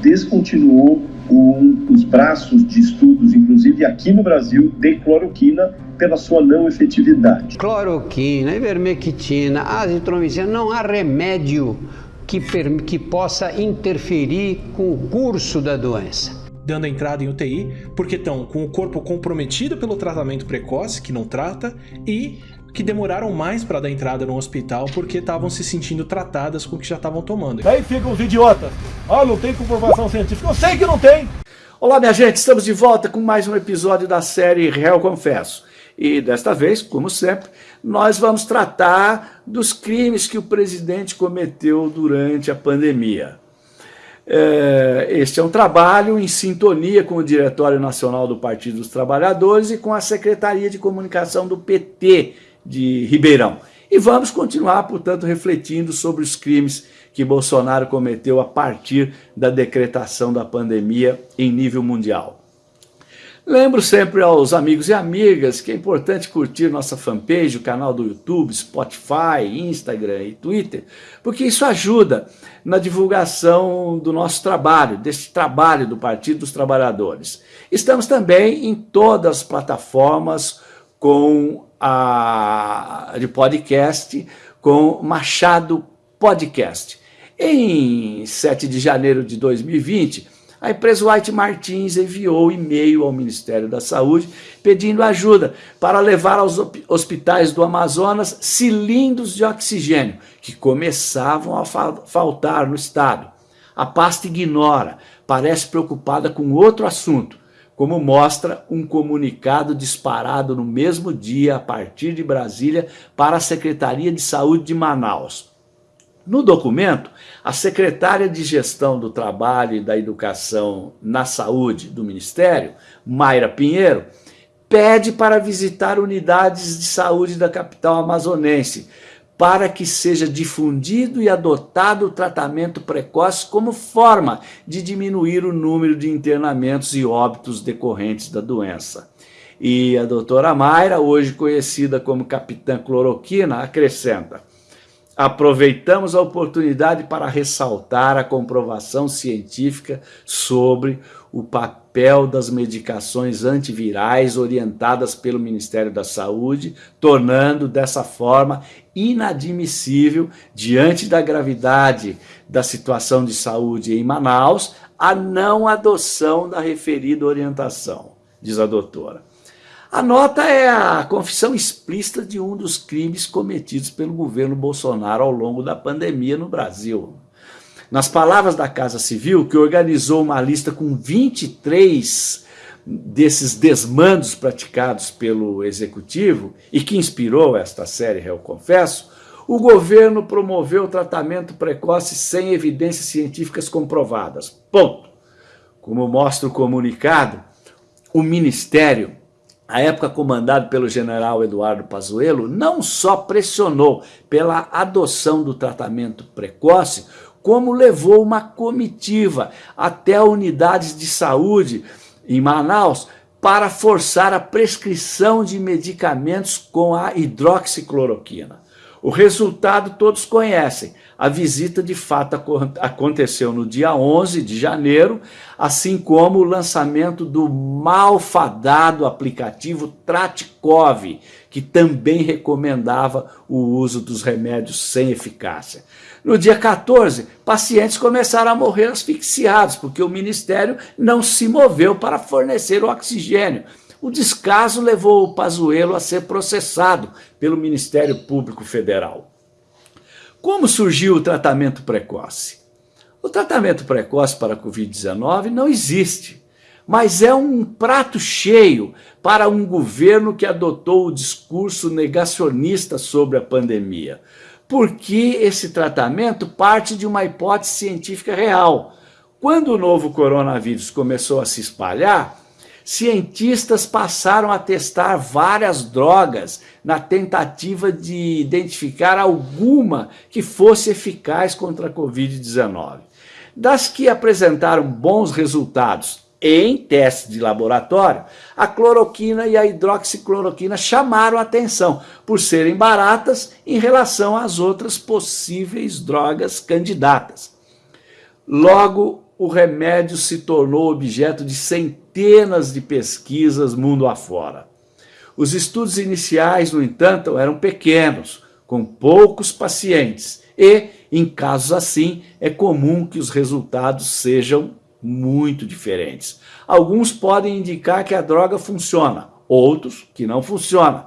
descontinuou um, os braços de estudos, inclusive aqui no Brasil, de cloroquina pela sua não efetividade. Cloroquina, ivermectina, azitromicina, não há remédio que, que possa interferir com o curso da doença dando entrada em UTI, porque estão com o corpo comprometido pelo tratamento precoce, que não trata, e que demoraram mais para dar entrada no hospital porque estavam se sentindo tratadas com o que já estavam tomando. Aí ficam os idiotas. Ah, não tem comprovação científica. Eu sei que não tem. Olá, minha gente, estamos de volta com mais um episódio da série Réu Confesso. E desta vez, como sempre, nós vamos tratar dos crimes que o presidente cometeu durante a pandemia. É, este é um trabalho em sintonia com o Diretório Nacional do Partido dos Trabalhadores e com a Secretaria de Comunicação do PT de Ribeirão. E vamos continuar, portanto, refletindo sobre os crimes que Bolsonaro cometeu a partir da decretação da pandemia em nível mundial. Lembro sempre aos amigos e amigas que é importante curtir nossa fanpage, o canal do YouTube, Spotify, Instagram e Twitter, porque isso ajuda na divulgação do nosso trabalho, desse trabalho do Partido dos Trabalhadores. Estamos também em todas as plataformas com a, de podcast, com Machado Podcast. Em 7 de janeiro de 2020, a empresa White Martins enviou e-mail ao Ministério da Saúde pedindo ajuda para levar aos hospitais do Amazonas cilindros de oxigênio que começavam a faltar no estado. A pasta ignora, parece preocupada com outro assunto, como mostra um comunicado disparado no mesmo dia a partir de Brasília para a Secretaria de Saúde de Manaus. No documento, a secretária de Gestão do Trabalho e da Educação na Saúde do Ministério, Mayra Pinheiro, pede para visitar unidades de saúde da capital amazonense, para que seja difundido e adotado o tratamento precoce como forma de diminuir o número de internamentos e óbitos decorrentes da doença. E a doutora Mayra, hoje conhecida como Capitã Cloroquina, acrescenta, aproveitamos a oportunidade para ressaltar a comprovação científica sobre o papel das medicações antivirais orientadas pelo Ministério da Saúde, tornando dessa forma inadmissível, diante da gravidade da situação de saúde em Manaus, a não adoção da referida orientação, diz a doutora. A nota é a confissão explícita de um dos crimes cometidos pelo governo Bolsonaro ao longo da pandemia no Brasil. Nas palavras da Casa Civil, que organizou uma lista com 23 desses desmandos praticados pelo Executivo e que inspirou esta série, eu confesso, o governo promoveu o tratamento precoce sem evidências científicas comprovadas. Ponto. Como mostra o comunicado, o Ministério a época comandado pelo general Eduardo Pazuello, não só pressionou pela adoção do tratamento precoce, como levou uma comitiva até unidades de saúde em Manaus para forçar a prescrição de medicamentos com a hidroxicloroquina. O resultado todos conhecem. A visita de fato aconteceu no dia 11 de janeiro, assim como o lançamento do malfadado aplicativo Tratikov, que também recomendava o uso dos remédios sem eficácia. No dia 14, pacientes começaram a morrer asfixiados, porque o Ministério não se moveu para fornecer o oxigênio. O descaso levou o Pazuello a ser processado pelo Ministério Público Federal. Como surgiu o tratamento precoce? O tratamento precoce para a Covid-19 não existe, mas é um prato cheio para um governo que adotou o discurso negacionista sobre a pandemia, porque esse tratamento parte de uma hipótese científica real. Quando o novo coronavírus começou a se espalhar, cientistas passaram a testar várias drogas na tentativa de identificar alguma que fosse eficaz contra a Covid-19. Das que apresentaram bons resultados, em testes de laboratório, a cloroquina e a hidroxicloroquina chamaram atenção por serem baratas em relação às outras possíveis drogas candidatas. Logo, o remédio se tornou objeto de centenas de pesquisas mundo afora. Os estudos iniciais, no entanto, eram pequenos, com poucos pacientes, e, em casos assim, é comum que os resultados sejam muito diferentes. Alguns podem indicar que a droga funciona, outros que não funciona.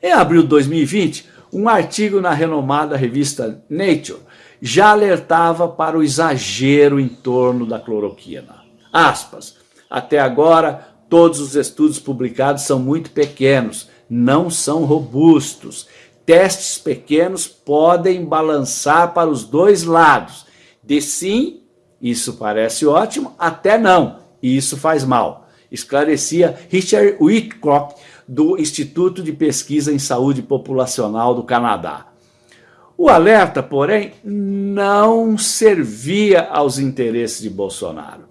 Em abril de 2020, um artigo na renomada revista Nature já alertava para o exagero em torno da cloroquina. Aspas, até agora todos os estudos publicados são muito pequenos, não são robustos. Testes pequenos podem balançar para os dois lados, de sim isso parece ótimo, até não, e isso faz mal. Esclarecia Richard Whitcock, do Instituto de Pesquisa em Saúde Populacional do Canadá. O alerta, porém, não servia aos interesses de Bolsonaro.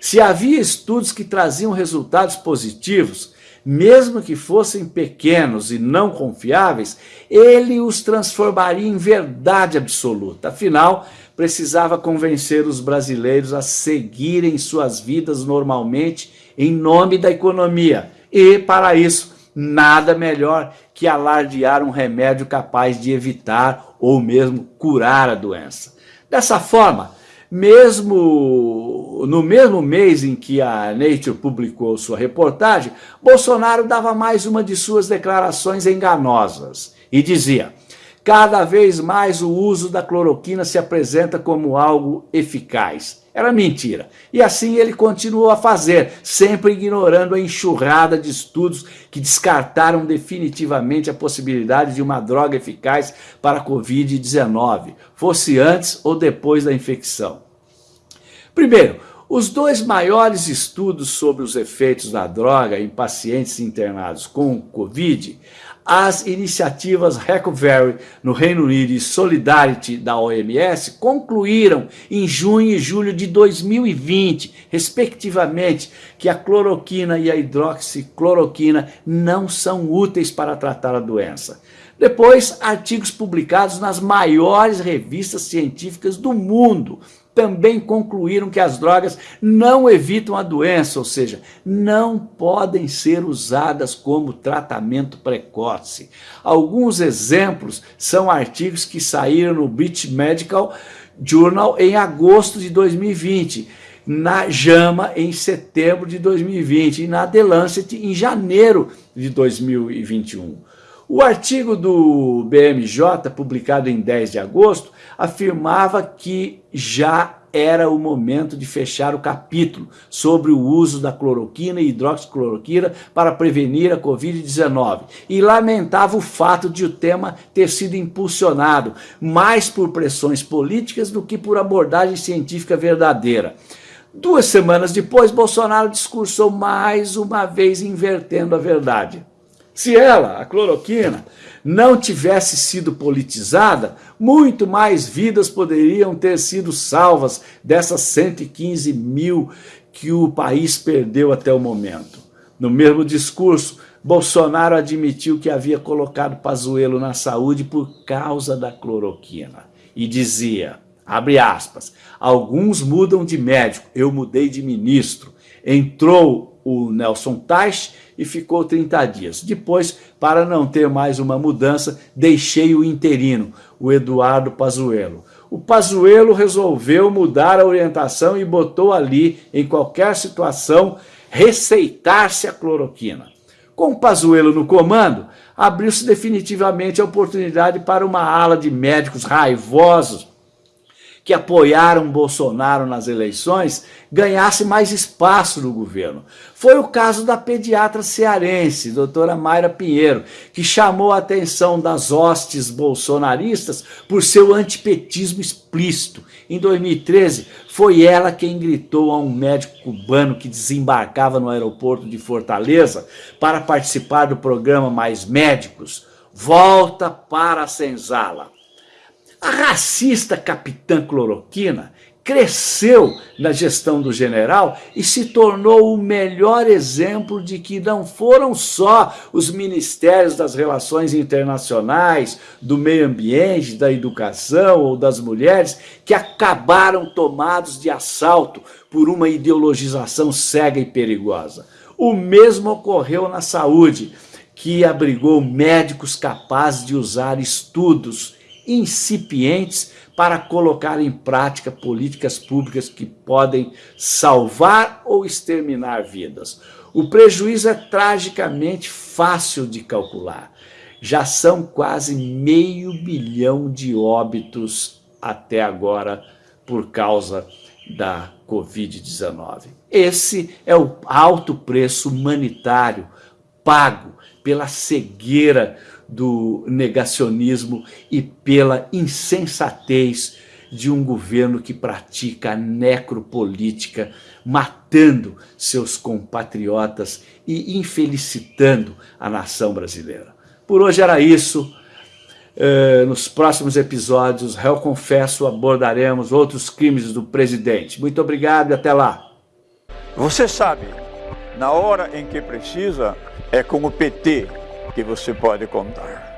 Se havia estudos que traziam resultados positivos, mesmo que fossem pequenos e não confiáveis, ele os transformaria em verdade absoluta. Afinal, precisava convencer os brasileiros a seguirem suas vidas normalmente em nome da economia. E, para isso, nada melhor que alardear um remédio capaz de evitar ou mesmo curar a doença. Dessa forma, mesmo no mesmo mês em que a Nature publicou sua reportagem, Bolsonaro dava mais uma de suas declarações enganosas e dizia: Cada vez mais o uso da cloroquina se apresenta como algo eficaz. Era mentira. E assim ele continuou a fazer, sempre ignorando a enxurrada de estudos que descartaram definitivamente a possibilidade de uma droga eficaz para a Covid-19, fosse antes ou depois da infecção. Primeiro, os dois maiores estudos sobre os efeitos da droga em pacientes internados com Covid as iniciativas Recovery no Reino Unido e Solidarity da OMS concluíram em junho e julho de 2020, respectivamente, que a cloroquina e a hidroxicloroquina não são úteis para tratar a doença. Depois, artigos publicados nas maiores revistas científicas do mundo também concluíram que as drogas não evitam a doença, ou seja, não podem ser usadas como tratamento precoce. Alguns exemplos são artigos que saíram no British Medical Journal em agosto de 2020, na JAMA em setembro de 2020 e na The Lancet em janeiro de 2021. O artigo do BMJ, publicado em 10 de agosto, afirmava que já era o momento de fechar o capítulo sobre o uso da cloroquina e hidroxicloroquina para prevenir a Covid-19 e lamentava o fato de o tema ter sido impulsionado mais por pressões políticas do que por abordagem científica verdadeira. Duas semanas depois, Bolsonaro discursou mais uma vez invertendo a verdade. Se ela, a cloroquina, não tivesse sido politizada, muito mais vidas poderiam ter sido salvas dessas 115 mil que o país perdeu até o momento. No mesmo discurso, Bolsonaro admitiu que havia colocado Pazuello na saúde por causa da cloroquina. E dizia, abre aspas, alguns mudam de médico, eu mudei de ministro. Entrou o Nelson Teich e ficou 30 dias. Depois, para não ter mais uma mudança, deixei o interino, o Eduardo Pazuello. O Pazuello resolveu mudar a orientação e botou ali, em qualquer situação, receitar-se a cloroquina. Com o Pazuello no comando, abriu-se definitivamente a oportunidade para uma ala de médicos raivosos que apoiaram Bolsonaro nas eleições ganhasse mais espaço no governo. Foi o caso da pediatra cearense, doutora Mayra Pinheiro, que chamou a atenção das hostes bolsonaristas por seu antipetismo explícito. Em 2013, foi ela quem gritou a um médico cubano que desembarcava no aeroporto de Fortaleza para participar do programa Mais Médicos, volta para a senzala. A racista capitã cloroquina cresceu na gestão do general e se tornou o melhor exemplo de que não foram só os ministérios das relações internacionais, do meio ambiente, da educação ou das mulheres que acabaram tomados de assalto por uma ideologização cega e perigosa. O mesmo ocorreu na saúde, que abrigou médicos capazes de usar estudos incipientes para colocar em prática políticas públicas que podem salvar ou exterminar vidas. O prejuízo é tragicamente fácil de calcular. Já são quase meio bilhão de óbitos até agora por causa da Covid-19. Esse é o alto preço humanitário pago pela cegueira do negacionismo e pela insensatez de um governo que pratica a necropolítica, matando seus compatriotas e infelicitando a nação brasileira. Por hoje era isso. Uh, nos próximos episódios, réu confesso, abordaremos outros crimes do presidente. Muito obrigado e até lá. Você sabe, na hora em que precisa, é com o PT que você pode contar.